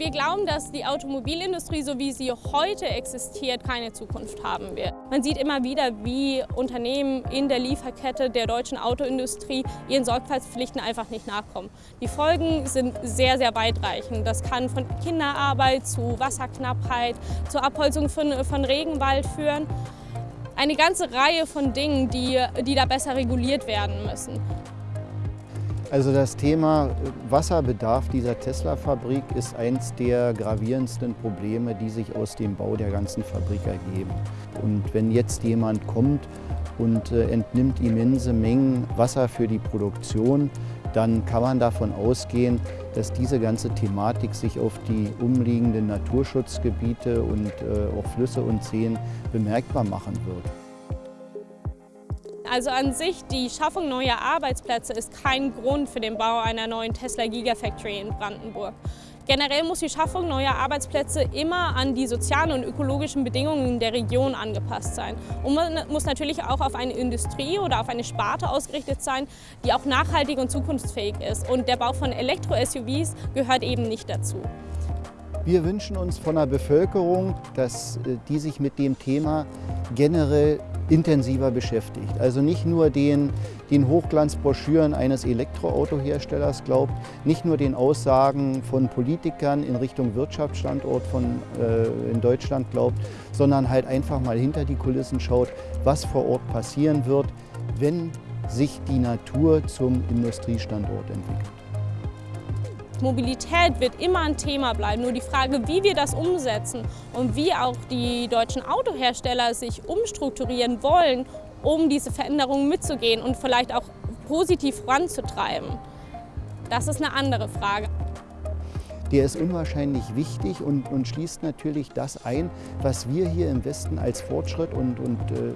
Wir glauben, dass die Automobilindustrie, so wie sie heute existiert, keine Zukunft haben wird. Man sieht immer wieder, wie Unternehmen in der Lieferkette der deutschen Autoindustrie ihren Sorgfaltspflichten einfach nicht nachkommen. Die Folgen sind sehr, sehr weitreichend. Das kann von Kinderarbeit zu Wasserknappheit, zur Abholzung von, von Regenwald führen. Eine ganze Reihe von Dingen, die, die da besser reguliert werden müssen. Also das Thema Wasserbedarf dieser Tesla-Fabrik ist eines der gravierendsten Probleme, die sich aus dem Bau der ganzen Fabrik ergeben. Und wenn jetzt jemand kommt und äh, entnimmt immense Mengen Wasser für die Produktion, dann kann man davon ausgehen, dass diese ganze Thematik sich auf die umliegenden Naturschutzgebiete und äh, auch Flüsse und Seen bemerkbar machen wird. Also an sich, die Schaffung neuer Arbeitsplätze ist kein Grund für den Bau einer neuen Tesla Gigafactory in Brandenburg. Generell muss die Schaffung neuer Arbeitsplätze immer an die sozialen und ökologischen Bedingungen der Region angepasst sein. Und man muss natürlich auch auf eine Industrie oder auf eine Sparte ausgerichtet sein, die auch nachhaltig und zukunftsfähig ist. Und der Bau von Elektro-SUVs gehört eben nicht dazu. Wir wünschen uns von der Bevölkerung, dass äh, die sich mit dem Thema generell intensiver beschäftigt. Also nicht nur den, den Hochglanzbroschüren eines Elektroautoherstellers glaubt, nicht nur den Aussagen von Politikern in Richtung Wirtschaftsstandort von, äh, in Deutschland glaubt, sondern halt einfach mal hinter die Kulissen schaut, was vor Ort passieren wird, wenn sich die Natur zum Industriestandort entwickelt. Mobilität wird immer ein Thema bleiben. Nur die Frage, wie wir das umsetzen und wie auch die deutschen Autohersteller sich umstrukturieren wollen, um diese Veränderungen mitzugehen und vielleicht auch positiv voranzutreiben, das ist eine andere Frage. Der ist unwahrscheinlich wichtig und, und schließt natürlich das ein, was wir hier im Westen als Fortschritt und, und äh,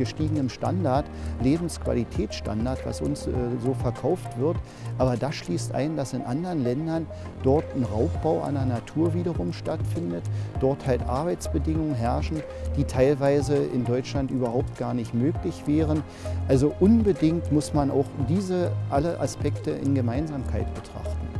gestiegenem Standard, Lebensqualitätsstandard, was uns äh, so verkauft wird. Aber das schließt ein, dass in anderen Ländern dort ein Raubbau an der Natur wiederum stattfindet, dort halt Arbeitsbedingungen herrschen, die teilweise in Deutschland überhaupt gar nicht möglich wären. Also unbedingt muss man auch diese alle Aspekte in Gemeinsamkeit betrachten.